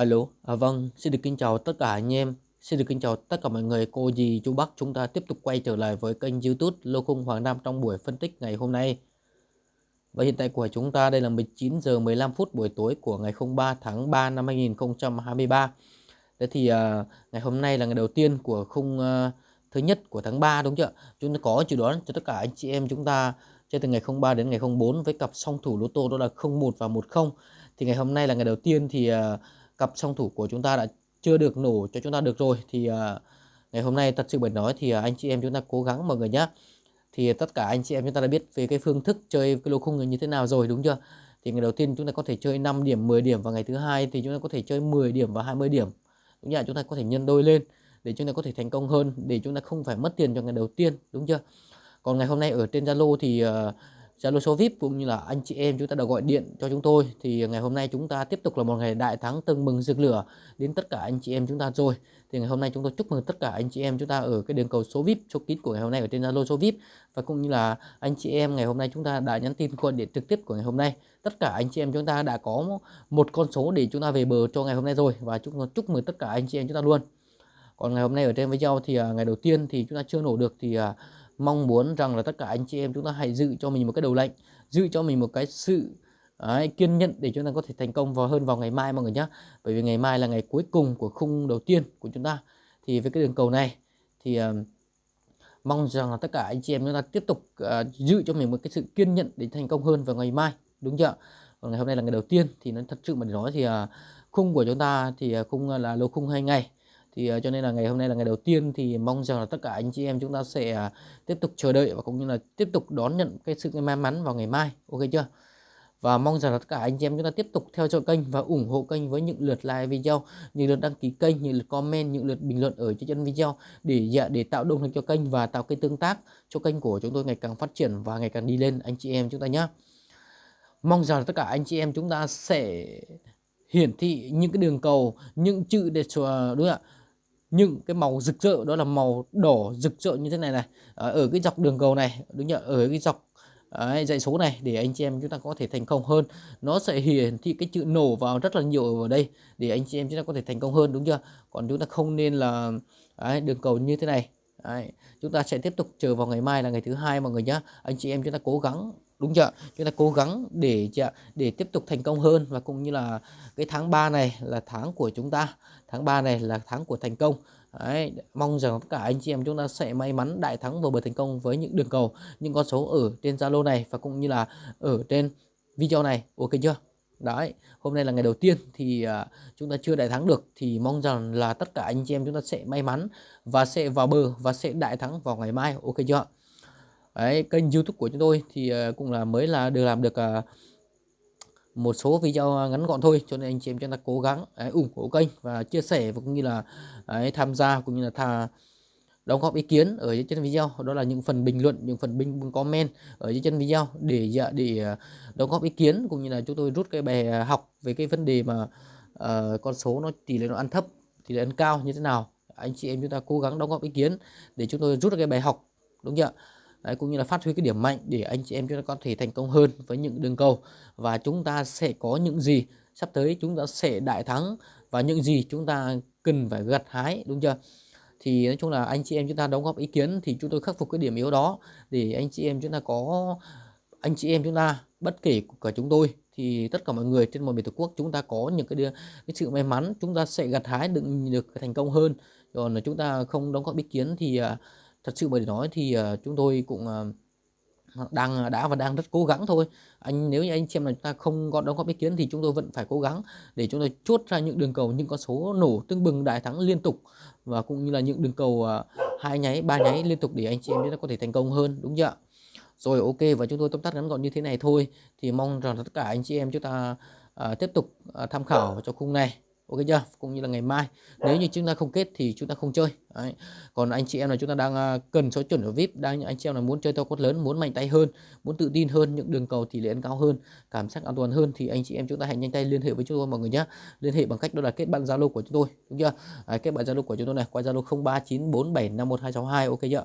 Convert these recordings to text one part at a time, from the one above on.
Alo, à, vâng, xin được kính chào tất cả anh em, xin được kính chào tất cả mọi người, cô dì, chú bác. Chúng ta tiếp tục quay trở lại với kênh YouTube Lô Khung Hoàng Nam trong buổi phân tích ngày hôm nay. Và hiện tại của chúng ta đây là 19 giờ 15 phút buổi tối của ngày 03 tháng 3 năm 2023. Thế thì à, ngày hôm nay là ngày đầu tiên của khung à, thứ nhất của tháng 3 đúng chưa? Chúng ta có dự đoán cho tất cả anh chị em chúng ta chơi từ ngày 03 đến ngày 04 với cặp song thủ lô tô đó là 01 và 10. Thì ngày hôm nay là ngày đầu tiên thì À, cặp song thủ của chúng ta đã chưa được nổ cho chúng ta được rồi thì uh, ngày hôm nay thật sự bởi nói thì uh, anh chị em chúng ta cố gắng mọi người nhé thì tất cả anh chị em chúng ta đã biết về cái phương thức chơi cái lô khung như thế nào rồi đúng chưa? Thì ngày đầu tiên chúng ta có thể chơi 5 điểm 10 điểm và ngày thứ hai thì chúng ta có thể chơi 10 điểm và 20 điểm. Đúng chưa chúng ta có thể nhân đôi lên để chúng ta có thể thành công hơn để chúng ta không phải mất tiền cho ngày đầu tiên đúng chưa? Còn ngày hôm nay ở trên Zalo thì uh, Zalo số VIP cũng như là anh chị em chúng ta đã gọi điện cho chúng tôi. Thì ngày hôm nay chúng ta tiếp tục là một ngày đại thắng tưng mừng rực lửa đến tất cả anh chị em chúng ta rồi. Thì ngày hôm nay chúng tôi chúc mừng tất cả anh chị em chúng ta ở cái đường cầu số VIP số kín của ngày hôm nay ở trên Zalo số VIP và cũng như là anh chị em ngày hôm nay chúng ta đã nhắn tin gọi điện trực tiếp của ngày hôm nay. Tất cả anh chị em chúng ta đã có một con số để chúng ta về bờ cho ngày hôm nay rồi. Và chúng tôi chúc mừng tất cả anh chị em chúng ta luôn. Còn ngày hôm nay ở trên video thì à, ngày đầu tiên thì chúng ta chưa nổ được thì à, mong muốn rằng là tất cả anh chị em chúng ta hãy giữ cho mình một cái đầu lệnh giữ cho mình một cái sự Đấy, kiên nhẫn để chúng ta có thể thành công vào hơn vào ngày mai mọi người nhé bởi vì ngày mai là ngày cuối cùng của khung đầu tiên của chúng ta. Thì với cái đường cầu này thì uh, mong rằng là tất cả anh chị em chúng ta tiếp tục uh, giữ cho mình một cái sự kiên nhẫn để thành công hơn vào ngày mai đúng chưa còn ngày hôm nay là ngày đầu tiên thì nó thật sự mà để nói thì uh, khung của chúng ta thì uh, khung là lô khung hai ngày thì uh, cho nên là ngày hôm nay là ngày đầu tiên thì mong rằng là tất cả anh chị em chúng ta sẽ uh, tiếp tục chờ đợi và cũng như là tiếp tục đón nhận cái sự may mắn vào ngày mai ok chưa và mong rằng là tất cả anh chị em chúng ta tiếp tục theo dõi kênh và ủng hộ kênh với những lượt like video, những lượt đăng ký kênh, những lượt comment, những lượt bình luận ở trên chân video để dạ, để tạo động lực cho kênh và tạo cái tương tác cho kênh của chúng tôi ngày càng phát triển và ngày càng đi lên anh chị em chúng ta nhé. Mong rằng là tất cả anh chị em chúng ta sẽ hiển thị những cái đường cầu, những chữ để ờ, đúng không ạ? Những cái màu rực rỡ đó là màu đỏ rực rỡ như thế này này. Ờ, ở cái dọc đường cầu này đúng nhỉ? Ở cái dọc Đấy, dãy số này để anh chị em chúng ta có thể thành công hơn. Nó sẽ hiển thị cái chữ nổ vào rất là nhiều ở đây để anh chị em chúng ta có thể thành công hơn đúng chưa? Còn chúng ta không nên là đấy, đường cầu như thế này. Đấy, chúng ta sẽ tiếp tục chờ vào ngày mai là ngày thứ hai mọi người nhé anh chị em chúng ta cố gắng đúng chưa chúng ta cố gắng để để tiếp tục thành công hơn và cũng như là cái tháng 3 này là tháng của chúng ta. Tháng 3 này là tháng của thành công. Đấy, mong rằng tất cả anh chị em chúng ta sẽ may mắn đại thắng và bờ thành công với những đường cầu những con số ở trên Zalo này và cũng như là ở trên video này. Ok chưa? Đấy hôm nay là ngày đầu tiên thì uh, chúng ta chưa đại thắng được thì mong rằng là tất cả anh chị em chúng ta sẽ may mắn và sẽ vào bờ và sẽ đại thắng vào ngày mai. Ok chưa đấy kênh youtube của chúng tôi thì ờ, cũng là mới là được làm được ờ, một số video ngắn gọn thôi cho nên anh chị em chúng ta cố gắng đấy, ủng hộ kênh và chia sẻ và cũng như là đấy, tham gia cũng như là tha đóng góp ý kiến ở dưới chân video. Đó là những phần bình luận những phần bình comment ở dưới chân video để dạ, để ờ, đóng góp ý kiến cũng như là chúng tôi rút cái bài học về cái vấn đề mà uh, con số nó tỷ lệ nó ăn thấp tỷ lệ ăn cao như thế nào. Anh chị em chúng ta cố gắng đóng góp ý kiến để chúng tôi rút được cái bài học đúng chưa Đấy, cũng như là phát huy cái điểm mạnh để anh chị em chúng ta có thể thành công hơn với những đường cầu. Và chúng ta sẽ có những gì? Sắp tới chúng ta sẽ đại thắng và những gì chúng ta cần phải gặt hái đúng chưa? Thì nói chung là anh chị em chúng ta đóng góp ý kiến thì chúng tôi khắc phục cái điểm yếu đó để anh chị em chúng ta có anh chị em chúng ta bất kể cả chúng tôi thì tất cả mọi người trên mọi miền tổ quốc chúng ta có những cái, cái sự may mắn chúng ta sẽ gặt hái được được thành công hơn. Còn là chúng ta không đóng góp ý kiến thì à, thật sự mà để nói thì uh, chúng tôi cũng uh, đang ờ, đã và đang rất cố gắng thôi. Anh nếu như anh xem là chúng ta không có đóng góp ý kiến thì chúng tôi vẫn phải cố gắng để chúng tôi chốt ra những đường cầu những con số nổ tương bừng đại thắng liên tục và cũng như là những đường cầu uh, hai nháy ba nháy liên tục để anh chị em chúng ta có thể thành công hơn đúng chưa rồi ok và chúng tôi tóm tắt ngắn gọn như thế này thôi thì mong rằng tất cả anh chị em chúng ta uh, tiếp tục uh, tham khảo cho khung này. Ok chưa? Cũng như là ngày mai. Nếu như chúng ta không kết thì chúng ta không chơi. Đấy. Còn anh chị em là chúng ta đang à, cần số chuẩn ở VIP, đang anh chị em là muốn chơi to quất lớn, muốn mạnh tay hơn, muốn tự tin hơn, những đường cầu tỷ lệ ăn cao hơn, cảm giác an toàn hơn thì anh chị em chúng ta hãy nhanh tay liên hệ với chúng tôi mọi người nhé. Liên hệ bằng cách đó là kết bạn Zalo của chúng tôi, đúng chưa? Đấy, kết bạn Zalo của chúng tôi này qua Zalo 0394751262 ok chưa?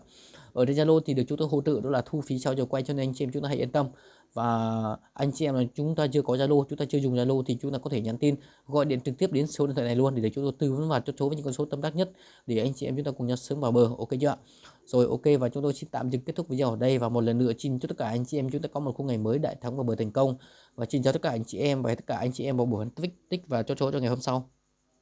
Ở trên Zalo thì được chúng tôi hỗ trợ đó là thu phí sau giờ quay cho nên anh chị em chúng ta hãy yên tâm và anh chị em là chúng ta chưa có Zalo chúng ta chưa dùng Zalo thì chúng ta có thể nhắn tin gọi điện trực tiếp đến số điện thoại này luôn để, để chúng tôi tư vấn và chốt số với những con số tâm đắc nhất để anh chị em chúng ta cùng nhau sớm vào bờ. Ok chưa rồi, ok, và chúng tôi xin tạm dừng kết thúc video ở đây và một lần nữa xin chúc tất cả anh chị em chúng ta có một khung ngày mới đại thắng và bờ thành công. Và xin chào tất cả anh chị em và tất cả anh chị em vào buổi tích tích và cho chỗ cho ngày hôm sau.